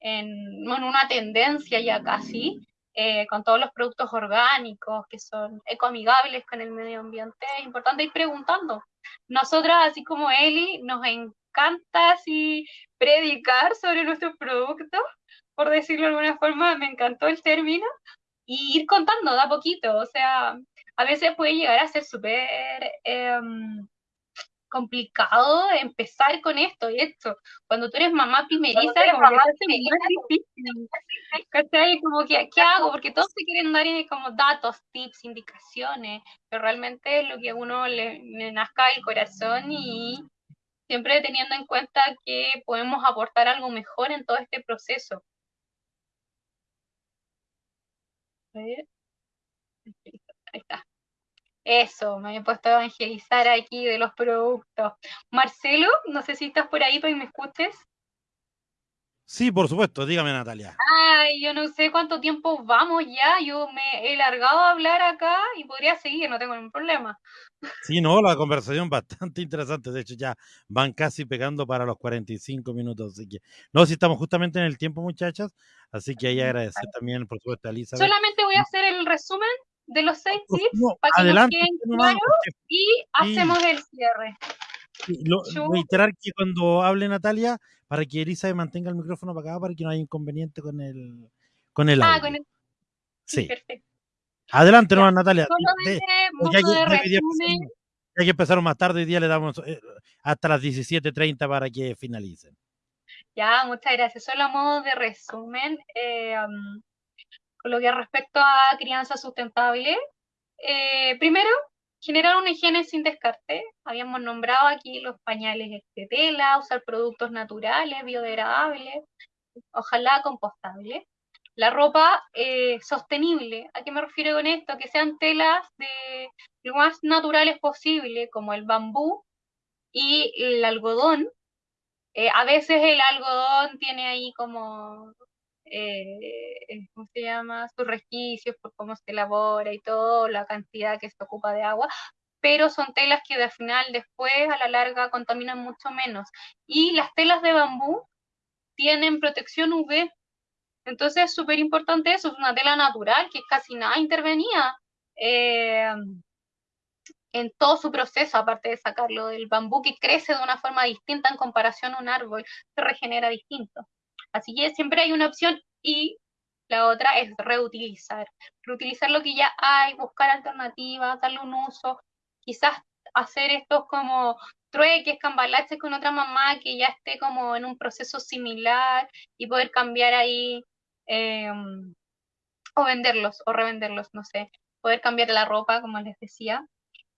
S2: en, en una tendencia ya casi, eh, con todos los productos orgánicos que son ecoamigables con el medio ambiente, es importante ir preguntando. Nosotras, así como Eli, nos encanta así predicar sobre nuestros productos, por decirlo de alguna forma, me encantó el término, y ir contando de a poquito, o sea, a veces puede llegar a ser súper... Eh, complicado empezar con esto y esto. Cuando tú eres mamá primeriza, como mamá que difícil. ¿Cachai? Como que, ¿qué hago? Porque todos se quieren dar como datos, tips, indicaciones, pero realmente es lo que a uno le, le nazca el corazón y siempre teniendo en cuenta que podemos aportar algo mejor en todo este proceso. Ahí está. Eso, me he puesto a evangelizar aquí de los productos. Marcelo, no sé si estás por ahí para que me escuches.
S1: Sí, por supuesto, dígame Natalia.
S2: Ay, yo no sé cuánto tiempo vamos ya, yo me he largado a hablar acá y podría seguir, no tengo ningún problema.
S1: Sí, no, la conversación bastante interesante, de hecho ya van casi pegando para los 45 minutos, así que no, si estamos justamente en el tiempo muchachas, así que ahí agradecer también por supuesto a Elizabeth.
S2: Solamente voy a hacer el resumen de los seis tips para que nos queden claros y hacemos el cierre.
S1: Lo, reiterar que cuando hable Natalia, para que Elizabeth mantenga el micrófono para acá, para que no haya inconveniente con el, con el ah, audio. Ah, con el... Sí. Perfecto. Adelante, no, Natalia. De, ya, que, ya, que empezaron más tarde, hoy día le damos eh, hasta las 17.30 para que finalicen.
S2: Ya, muchas gracias. Solo a modo de resumen, eh, con lo que respecto a crianza sustentable, eh, primero, generar una higiene sin descarte. Habíamos nombrado aquí los pañales de tela, usar productos naturales, biodegradables, ojalá compostables. La ropa eh, sostenible, ¿a qué me refiero con esto? Que sean telas de lo más naturales posible, como el bambú y el algodón. Eh, a veces el algodón tiene ahí como, eh, ¿cómo se llama? Sus resquicios por cómo se elabora y todo, la cantidad que se ocupa de agua, pero son telas que al final después a la larga contaminan mucho menos. Y las telas de bambú tienen protección UV, entonces es súper importante eso, es una tela natural que casi nada intervenía eh, en todo su proceso, aparte de sacarlo del bambú, que crece de una forma distinta en comparación a un árbol, se regenera distinto. Así que siempre hay una opción y la otra es reutilizar. Reutilizar lo que ya hay, buscar alternativas, darle un uso, quizás hacer estos como trueques, cambalaches con otra mamá que ya esté como en un proceso similar y poder cambiar ahí Em, o venderlos o revenderlos, no sé, poder cambiar la ropa, como les decía.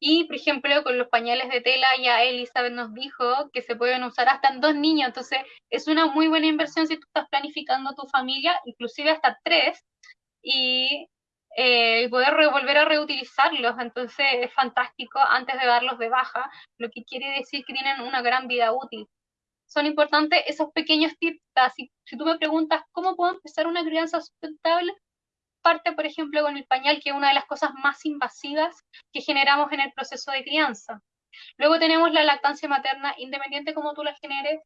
S2: Y, por ejemplo, con los pañales de tela, ya Elizabeth nos dijo que se pueden usar hasta en dos niños, entonces es una muy buena inversión si tú estás planificando tu familia, inclusive hasta tres, y eh, poder volver a reutilizarlos, entonces es fantástico antes de darlos de baja, lo que quiere decir que tienen una gran vida útil. Son importantes esos pequeños tips. Si, si tú me preguntas cómo puedo empezar una crianza sustentable, parte, por ejemplo, con el pañal, que es una de las cosas más invasivas que generamos en el proceso de crianza. Luego tenemos la lactancia materna, independiente como tú la generes,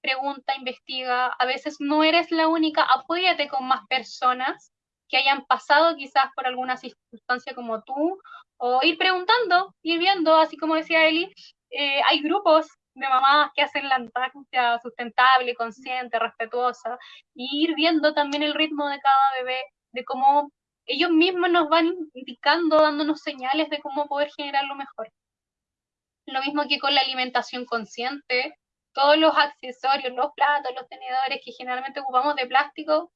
S2: pregunta, investiga, a veces no eres la única, apóyate con más personas que hayan pasado quizás por alguna circunstancia como tú, o ir preguntando, ir viendo, así como decía Eli, eh, hay grupos de mamás que hacen la lactancia sustentable, consciente, respetuosa, y ir viendo también el ritmo de cada bebé, de cómo ellos mismos nos van indicando, dándonos señales de cómo poder generar lo mejor. Lo mismo que con la alimentación consciente, todos los accesorios, los platos, los tenedores que generalmente ocupamos de plástico,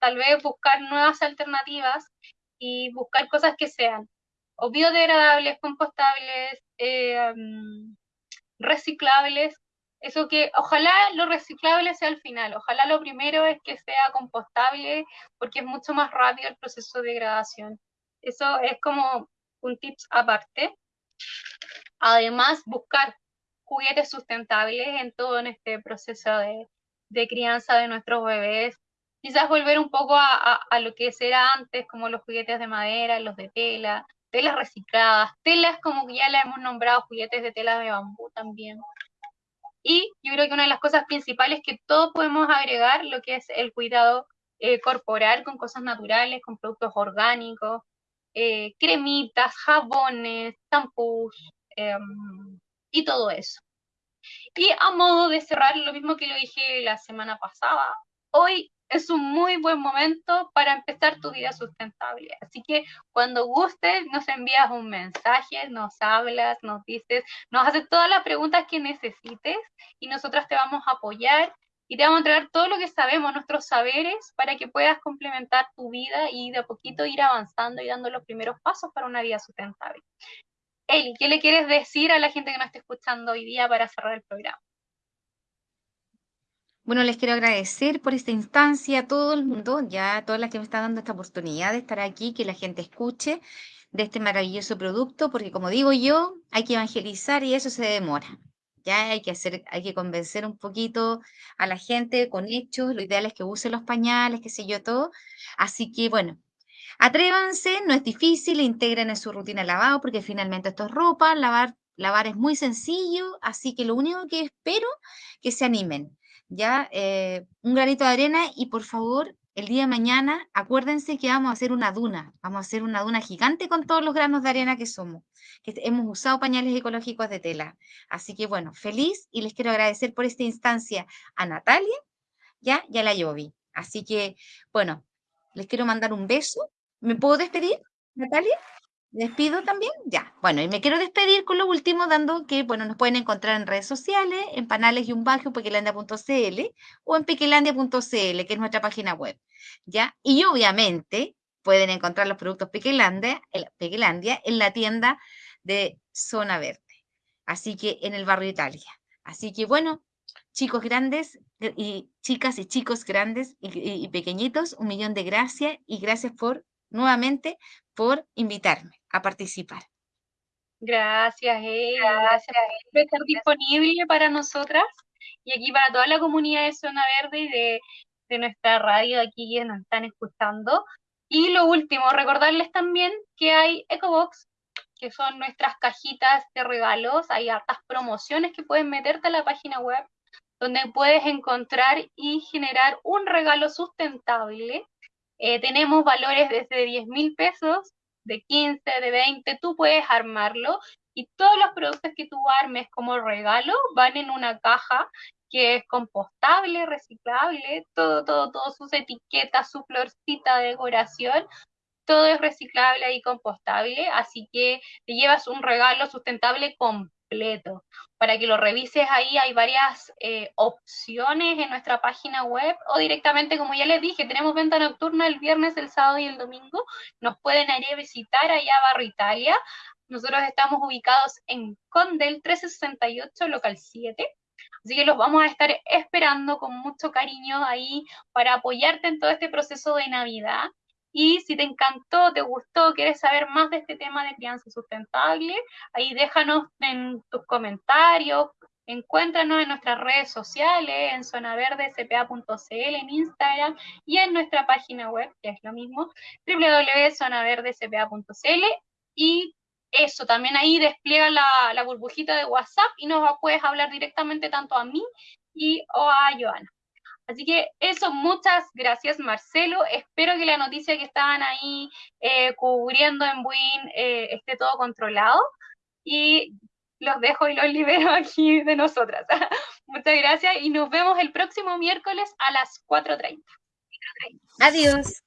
S2: tal vez buscar nuevas alternativas y buscar cosas que sean o biodegradables, compostables, eh, mm, reciclables, eso que ojalá lo reciclable sea al final, ojalá lo primero es que sea compostable porque es mucho más rápido el proceso de degradación. Eso es como un tips aparte. Además, buscar juguetes sustentables en todo en este proceso de, de crianza de nuestros bebés. Quizás volver un poco a, a, lo que era antes, como los juguetes de madera, los de tela, telas recicladas, telas como ya la hemos nombrado, juguetes de tela de bambú también. Y yo creo que una de las cosas principales que todos podemos agregar, lo que es el cuidado eh, corporal con cosas naturales, con productos orgánicos, eh, cremitas, jabones, tampús em, y todo eso. Y a modo de cerrar, lo mismo que lo dije la semana pasada, hoy es un muy buen momento para empezar tu vida sustentable. Así que cuando gustes, nos envías un mensaje, nos hablas, nos dices, nos haces todas las preguntas que necesites y nosotras te vamos a apoyar y te vamos a entregar todo lo que sabemos, nuestros saberes, para que puedas complementar tu vida y de a poquito ir avanzando y dando los primeros pasos para una vida sustentable. Eli, ¿qué le quieres decir a la gente que nos está escuchando hoy día para cerrar el programa?
S3: Bueno, les quiero agradecer por esta instancia a todo el mundo, ya a todas las que me están dando esta oportunidad de estar aquí, que la gente escuche de este maravilloso producto, porque como digo yo, hay que evangelizar y eso se demora. Ya hay que hacer, hay que convencer un poquito a la gente con hechos, lo ideal es que use los pañales, qué sé yo, todo. Así que bueno, atrévanse, no es difícil, integren en su rutina lavado, porque finalmente esto es ropa, lavar, lavar es muy sencillo, así que lo único que espero que se animen ¿ya? Eh, un granito de arena y por favor, el día de mañana, acuérdense que vamos a hacer una duna, vamos a hacer una duna gigante con todos los granos de arena que somos, que hemos usado pañales ecológicos de tela. Así que bueno, feliz y les quiero agradecer por esta instancia a Natalia, ¿ya? Y a la Yovi. Así que, bueno, les quiero mandar un beso. ¿Me puedo despedir, Natalia? ¿Despido también? Ya. Bueno, y me quiero despedir con lo último, dando que, bueno, nos pueden encontrar en redes sociales, en panales y un bajo, pequelandia.cl o en pequelandia.cl, que es nuestra página web. ¿Ya? Y obviamente, pueden encontrar los productos Pequelandia, Pequelandia en la tienda de Zona Verde. Así que en el barrio Italia. Así que bueno, chicos grandes y chicas y chicos grandes y, pequeñitos, un millón de gracias y gracias por nuevamente por invitarme a participar.
S2: Gracias, gracias por estar disponible para nosotras y aquí para toda la comunidad de Zona Verde y de, de nuestra radio aquí que nos están escuchando. Y lo último, recordarles también que hay EcoBox, que son nuestras cajitas de regalos. Hay hartas promociones que pueden meterte a la página web, donde puedes encontrar y generar un regalo sustentable. Eh, tenemos valores desde 10 mil pesos, de 15, de 20, tú puedes armarlo y todos los productos que tú armes como regalo van en una caja que es compostable, reciclable, todo, todo, todo, sus etiquetas, su florcita de decoración, todo es reciclable y compostable, así que te llevas un regalo sustentable completo. Para que lo revises ahí hay varias eh, opciones en nuestra página web o directamente, como ya les dije, tenemos venta nocturna el viernes, el sábado y el domingo. Nos pueden ir a visitar allá a Barro Italia. Nosotros estamos ubicados en Condel 1368, local 7. Así que los vamos a estar esperando con mucho cariño ahí para apoyarte en todo este proceso de Navidad. Y si te encantó, te gustó, quieres saber más de este tema de crianza sustentable, ahí déjanos en tus comentarios, encuéntranos en nuestras redes sociales, en zonaverdecpa.cl, en Instagram y en nuestra página web, que es lo mismo, www.zonaverdecpa.cl y eso, también ahí despliega la, burbujita de WhatsApp y nos puedes hablar directamente tanto a mí y o a Joana. Así que eso, muchas gracias Marcelo. Espero que la noticia que estaban ahí eh, cubriendo en Buin eh, esté todo controlado y los dejo y los libero aquí de nosotras. muchas gracias y nos vemos el próximo miércoles a las 4.30.
S3: Adiós.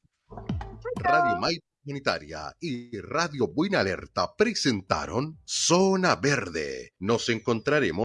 S4: Radio Comunitaria y Radio Buena Alerta presentaron Zona Verde. Nos encontraremos